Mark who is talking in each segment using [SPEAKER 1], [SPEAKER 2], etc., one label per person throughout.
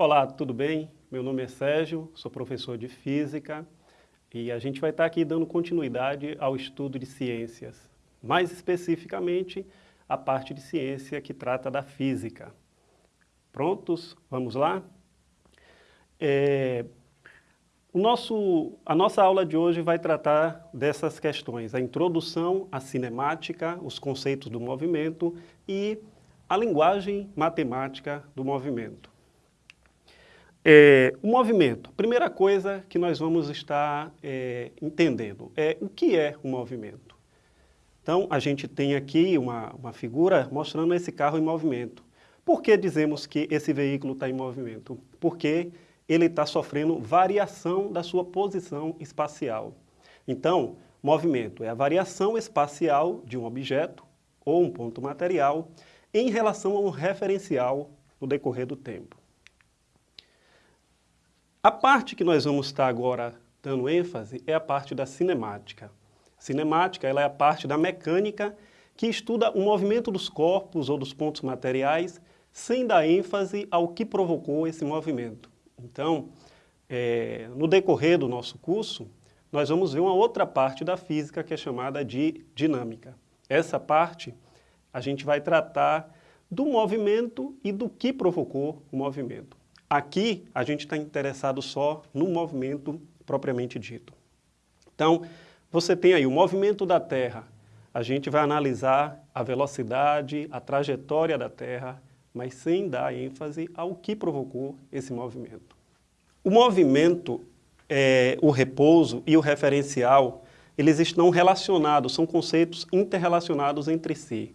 [SPEAKER 1] Olá, tudo bem? Meu nome é Sérgio, sou professor de Física e a gente vai estar aqui dando continuidade ao estudo de ciências, mais especificamente a parte de ciência que trata da física. Prontos? Vamos lá? É, o nosso, a nossa aula de hoje vai tratar dessas questões, a introdução à cinemática, os conceitos do movimento e a linguagem matemática do movimento. É, o movimento, primeira coisa que nós vamos estar é, entendendo é o que é o movimento. Então, a gente tem aqui uma, uma figura mostrando esse carro em movimento. Por que dizemos que esse veículo está em movimento? Porque ele está sofrendo variação da sua posição espacial. Então, movimento é a variação espacial de um objeto ou um ponto material em relação a um referencial no decorrer do tempo. A parte que nós vamos estar agora dando ênfase é a parte da cinemática. cinemática ela é a parte da mecânica que estuda o movimento dos corpos ou dos pontos materiais sem dar ênfase ao que provocou esse movimento. Então, é, no decorrer do nosso curso, nós vamos ver uma outra parte da física que é chamada de dinâmica. Essa parte a gente vai tratar do movimento e do que provocou o movimento. Aqui, a gente está interessado só no movimento propriamente dito. Então, você tem aí o movimento da Terra. A gente vai analisar a velocidade, a trajetória da Terra, mas sem dar ênfase ao que provocou esse movimento. O movimento, é, o repouso e o referencial, eles estão relacionados, são conceitos interrelacionados entre si.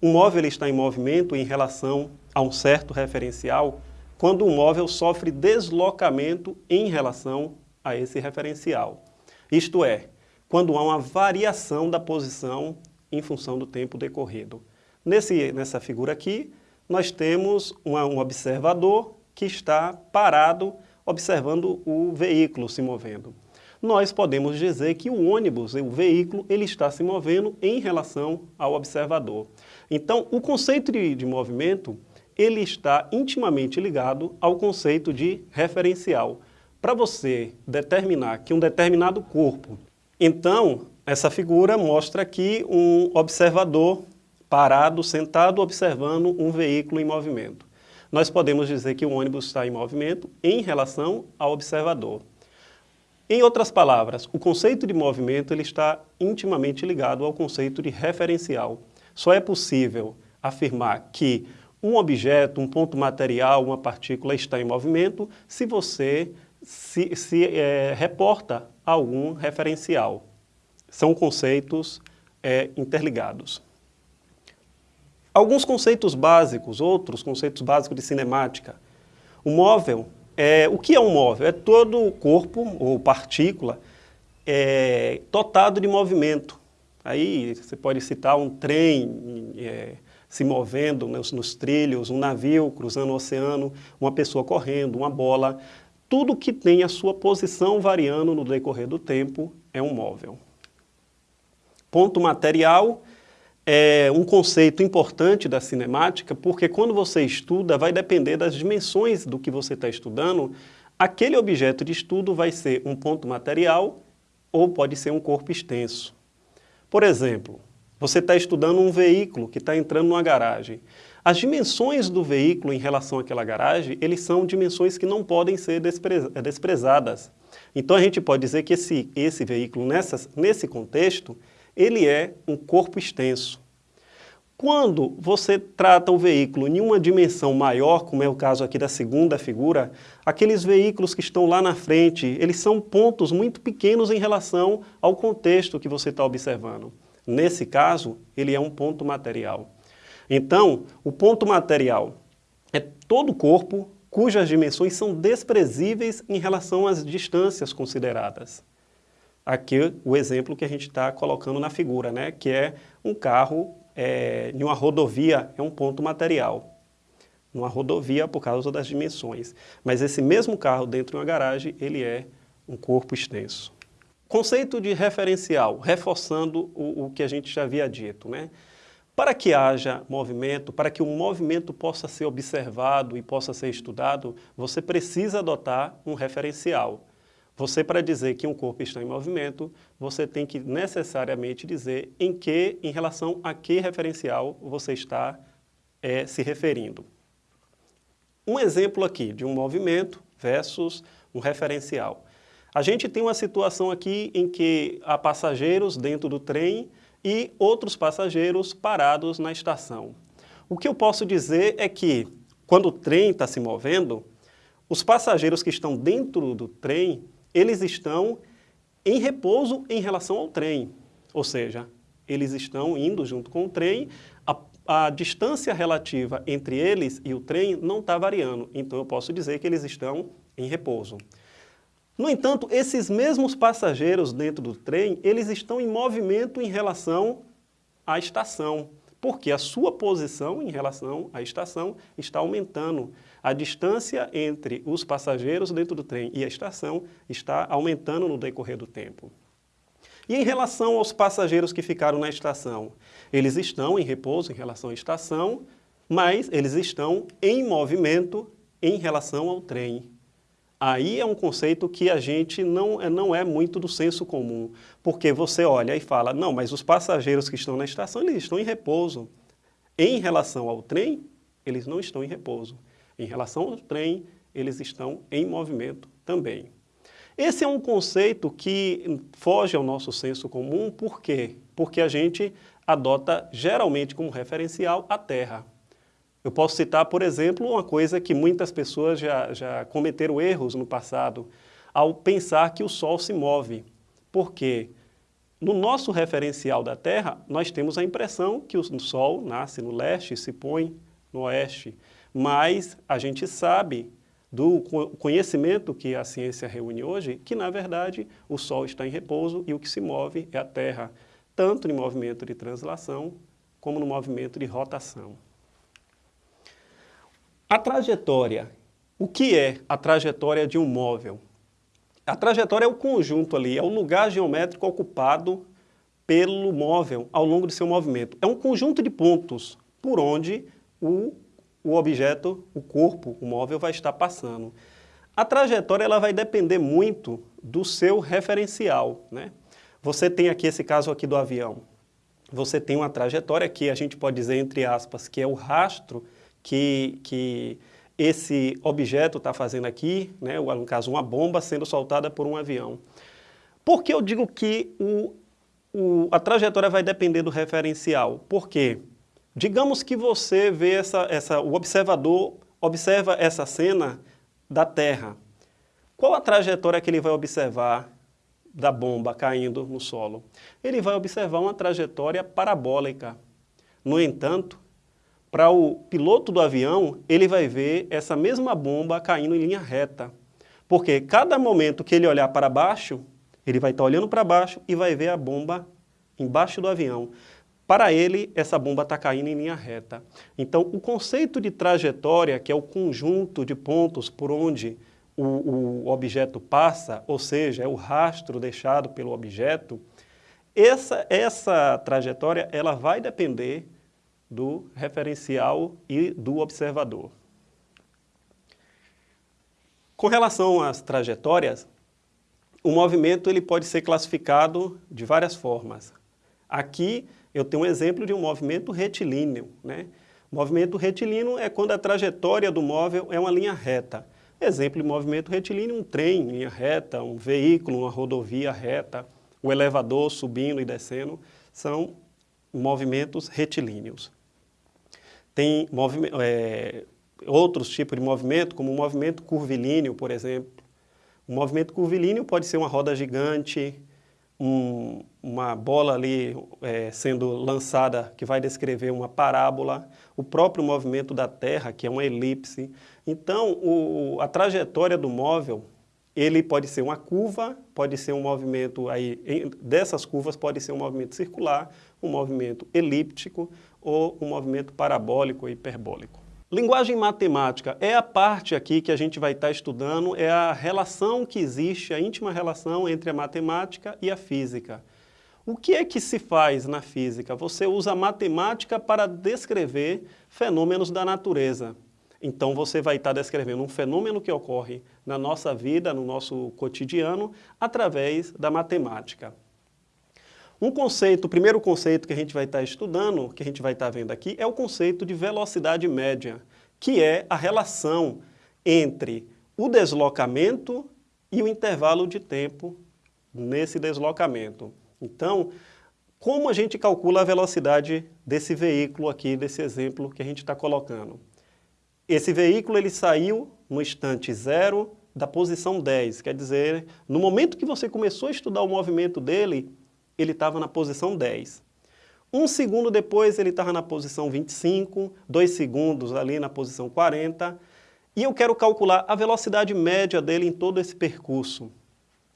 [SPEAKER 1] Um móvel está em movimento em relação a um certo referencial quando o móvel sofre deslocamento em relação a esse referencial. Isto é, quando há uma variação da posição em função do tempo decorrido. Nesse, nessa figura aqui, nós temos uma, um observador que está parado observando o veículo se movendo. Nós podemos dizer que o ônibus, o veículo, ele está se movendo em relação ao observador. Então, o conceito de, de movimento ele está intimamente ligado ao conceito de referencial. Para você determinar que um determinado corpo... Então, essa figura mostra aqui um observador parado, sentado, observando um veículo em movimento. Nós podemos dizer que o ônibus está em movimento em relação ao observador. Em outras palavras, o conceito de movimento ele está intimamente ligado ao conceito de referencial. Só é possível afirmar que um objeto, um ponto material, uma partícula está em movimento se você se, se é, reporta algum referencial. São conceitos é, interligados. Alguns conceitos básicos, outros conceitos básicos de cinemática. O móvel, é, o que é um móvel? É todo o corpo ou partícula é, dotado de movimento. Aí você pode citar um trem, é, se movendo nos, nos trilhos, um navio cruzando o oceano, uma pessoa correndo, uma bola, tudo que tem a sua posição variando no decorrer do tempo é um móvel. Ponto material é um conceito importante da cinemática, porque quando você estuda, vai depender das dimensões do que você está estudando, aquele objeto de estudo vai ser um ponto material ou pode ser um corpo extenso. Por exemplo, você está estudando um veículo que está entrando numa garagem. As dimensões do veículo em relação àquela garagem, eles são dimensões que não podem ser desprezadas. Então a gente pode dizer que esse, esse veículo, nesse contexto, ele é um corpo extenso. Quando você trata o veículo em uma dimensão maior, como é o caso aqui da segunda figura, aqueles veículos que estão lá na frente, eles são pontos muito pequenos em relação ao contexto que você está observando. Nesse caso, ele é um ponto material. Então, o ponto material é todo o corpo cujas dimensões são desprezíveis em relação às distâncias consideradas. Aqui o exemplo que a gente está colocando na figura, né? que é um carro é, em uma rodovia, é um ponto material. Numa rodovia por causa das dimensões. Mas esse mesmo carro dentro de uma garagem, ele é um corpo extenso. Conceito de referencial, reforçando o, o, que a gente já havia dito. Né? Para que haja movimento, para que o movimento possa ser observado e possa ser estudado, você precisa adotar um referencial. Você, para dizer que um corpo está em movimento, você tem que necessariamente dizer em que, em relação a que referencial você está é, se referindo. Um exemplo aqui de um movimento versus um referencial. A gente tem uma situação aqui em que há passageiros dentro do trem e outros passageiros parados na estação. O que eu posso dizer é que, quando o trem está se movendo, os passageiros que estão dentro do trem, eles estão em repouso em relação ao trem. Ou seja, eles estão indo junto com o trem, a, a distância relativa entre eles e o trem não está variando. Então eu posso dizer que eles estão em repouso. No entanto, esses mesmos passageiros dentro do trem, eles estão em movimento em relação à estação, porque a sua posição em relação à estação está aumentando. A distância entre os passageiros dentro do trem e a estação está aumentando no decorrer do tempo. E em relação aos passageiros que ficaram na estação, eles estão em repouso em relação à estação, mas eles estão em movimento em relação ao trem. Aí é um conceito que a gente não, é, não é muito do senso comum, porque você olha e fala, não, mas os passageiros que estão na estação, eles estão em repouso. Em relação ao trem, eles não estão em repouso. Em relação ao trem, eles estão em movimento também. Esse é um conceito que foge ao nosso senso comum, por quê? Porque a gente adota geralmente como referencial a Terra. Eu posso citar, por exemplo, uma coisa que muitas pessoas já, já cometeram erros no passado, ao pensar que o Sol se move. Por quê? No nosso referencial da Terra, nós temos a impressão que o Sol nasce no leste e se põe no oeste, mas a gente sabe do conhecimento que a ciência reúne hoje, que na verdade o Sol está em repouso e o que se move é a Terra, tanto no movimento de translação como no movimento de rotação. A trajetória. O que é a trajetória de um móvel? A trajetória é o conjunto ali, é o lugar geométrico ocupado pelo móvel ao longo de seu movimento. É um conjunto de pontos por onde o, o objeto, o corpo, o móvel vai estar passando. A trajetória ela vai depender muito do seu referencial. Né? Você tem aqui esse caso aqui do avião. Você tem uma trajetória que a gente pode dizer, entre aspas, que é o rastro que, que esse objeto está fazendo aqui, né, no caso uma bomba sendo soltada por um avião. Por que eu digo que o, o, a trajetória vai depender do referencial? Porque, digamos que você vê essa, essa, o observador observa essa cena da Terra. Qual a trajetória que ele vai observar da bomba caindo no solo? Ele vai observar uma trajetória parabólica. No entanto, para o piloto do avião, ele vai ver essa mesma bomba caindo em linha reta. Porque cada momento que ele olhar para baixo, ele vai estar olhando para baixo e vai ver a bomba embaixo do avião. Para ele, essa bomba está caindo em linha reta. Então, o conceito de trajetória, que é o conjunto de pontos por onde o, o objeto passa, ou seja, é o rastro deixado pelo objeto, essa, essa trajetória ela vai depender do referencial e do observador. Com relação às trajetórias, o movimento ele pode ser classificado de várias formas. Aqui eu tenho um exemplo de um movimento retilíneo. Né? Movimento retilíneo é quando a trajetória do móvel é uma linha reta. Exemplo de movimento retilíneo, um trem em linha reta, um veículo, uma rodovia reta, o elevador subindo e descendo, são movimentos retilíneos. Tem é, outros tipos de movimento, como o movimento curvilíneo, por exemplo. O movimento curvilíneo pode ser uma roda gigante, um, uma bola ali é, sendo lançada que vai descrever uma parábola, o próprio movimento da Terra, que é uma elipse. Então, o, a trajetória do móvel, ele pode ser uma curva, pode ser um movimento, aí, dessas curvas pode ser um movimento circular, um movimento elíptico ou um movimento parabólico ou hiperbólico. Linguagem matemática é a parte aqui que a gente vai estar estudando, é a relação que existe, a íntima relação entre a matemática e a física. O que é que se faz na física? Você usa a matemática para descrever fenômenos da natureza. Então você vai estar descrevendo um fenômeno que ocorre na nossa vida, no nosso cotidiano, através da matemática. Um conceito, o primeiro conceito que a gente vai estar estudando, que a gente vai estar vendo aqui, é o conceito de velocidade média, que é a relação entre o deslocamento e o intervalo de tempo nesse deslocamento. Então, como a gente calcula a velocidade desse veículo aqui, desse exemplo que a gente está colocando? Esse veículo ele saiu no instante zero da posição 10, quer dizer, no momento que você começou a estudar o movimento dele, ele estava na posição 10. Um segundo depois ele estava na posição 25, dois segundos ali na posição 40, e eu quero calcular a velocidade média dele em todo esse percurso.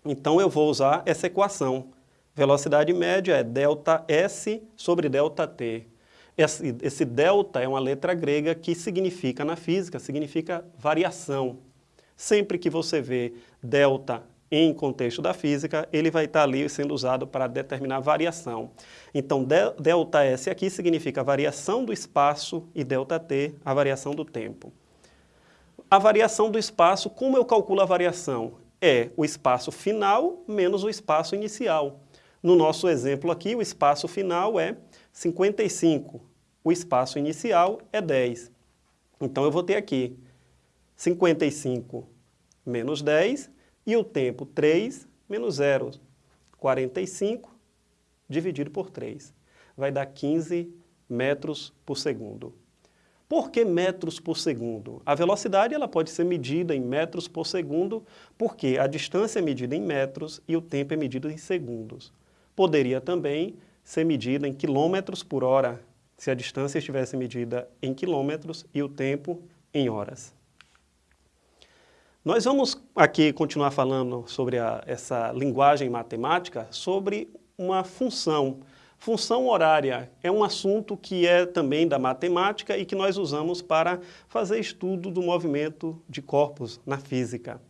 [SPEAKER 1] Então eu vou usar essa equação. Velocidade média é ΔS sobre ΔT. Esse, esse delta é uma letra grega que significa, na física, significa variação. Sempre que você vê delta em contexto da física, ele vai estar ali sendo usado para determinar variação. Então, delta S aqui significa variação do espaço e delta T, a variação do tempo. A variação do espaço, como eu calculo a variação? É o espaço final menos o espaço inicial. No nosso exemplo aqui, o espaço final é 55, o espaço inicial é 10. Então eu vou ter aqui 55 menos 10 e o tempo 3 menos 0, 45 dividido por 3. Vai dar 15 metros por segundo. Por que metros por segundo? A velocidade ela pode ser medida em metros por segundo, porque a distância é medida em metros e o tempo é medido em segundos. Poderia também ser medida em quilômetros por hora, se a distância estivesse medida em quilômetros e o tempo em horas. Nós vamos aqui continuar falando sobre a, essa linguagem matemática, sobre uma função. Função horária é um assunto que é também da matemática e que nós usamos para fazer estudo do movimento de corpos na física.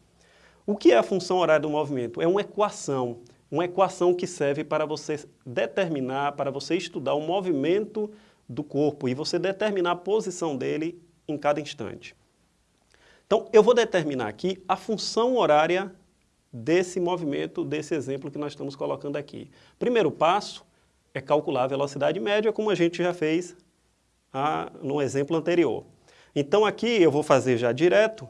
[SPEAKER 1] O que é a função horária do movimento? É uma equação, uma equação que serve para você determinar, para você estudar o movimento do corpo e você determinar a posição dele em cada instante. Então, eu vou determinar aqui a função horária desse movimento, desse exemplo que nós estamos colocando aqui. Primeiro passo é calcular a velocidade média, como a gente já fez ah, no exemplo anterior. Então aqui eu vou fazer já direto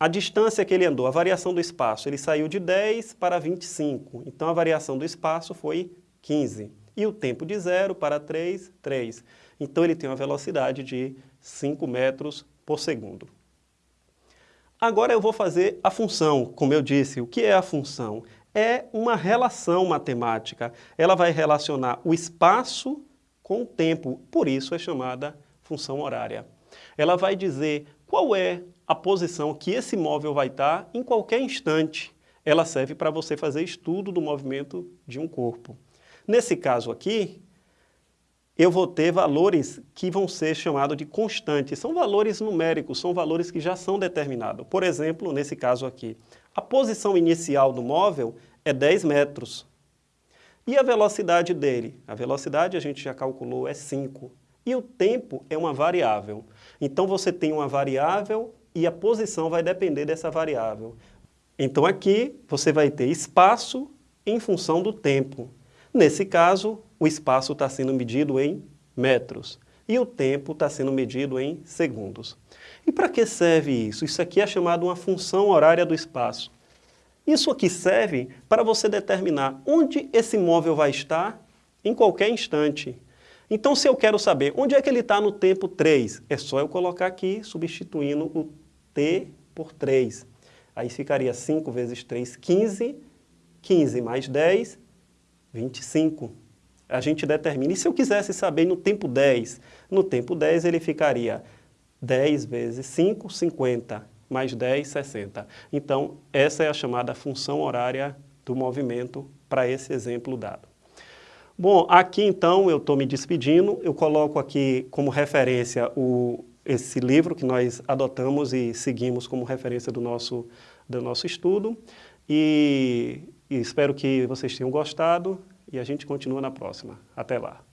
[SPEAKER 1] a distância que ele andou, a variação do espaço. Ele saiu de 10 para 25, então a variação do espaço foi 15. E o tempo de 0 para 3, 3. Então ele tem uma velocidade de 5 metros por segundo. Agora eu vou fazer a função, como eu disse. O que é a função? É uma relação matemática. Ela vai relacionar o espaço com o tempo, por isso é chamada função horária. Ela vai dizer qual é a posição que esse móvel vai estar em qualquer instante. Ela serve para você fazer estudo do movimento de um corpo. Nesse caso aqui, eu vou ter valores que vão ser chamados de constantes. São valores numéricos, são valores que já são determinados. Por exemplo, nesse caso aqui, a posição inicial do móvel é 10 metros. E a velocidade dele? A velocidade a gente já calculou é 5. E o tempo é uma variável. Então você tem uma variável e a posição vai depender dessa variável. Então aqui você vai ter espaço em função do tempo. Nesse caso, o espaço está sendo medido em metros e o tempo está sendo medido em segundos. E para que serve isso? Isso aqui é chamado uma função horária do espaço. Isso aqui serve para você determinar onde esse móvel vai estar em qualquer instante. Então, se eu quero saber onde é que ele está no tempo 3, é só eu colocar aqui, substituindo o t por 3. Aí ficaria 5 vezes 3, 15. 15 mais 10, 25 a gente determina. E se eu quisesse saber no tempo 10? No tempo 10 ele ficaria 10 vezes 5, 50, mais 10, 60. Então, essa é a chamada função horária do movimento para esse exemplo dado. Bom, aqui então eu estou me despedindo, eu coloco aqui como referência o, esse livro que nós adotamos e seguimos como referência do nosso, do nosso estudo e, e espero que vocês tenham gostado e a gente continua na próxima. Até lá!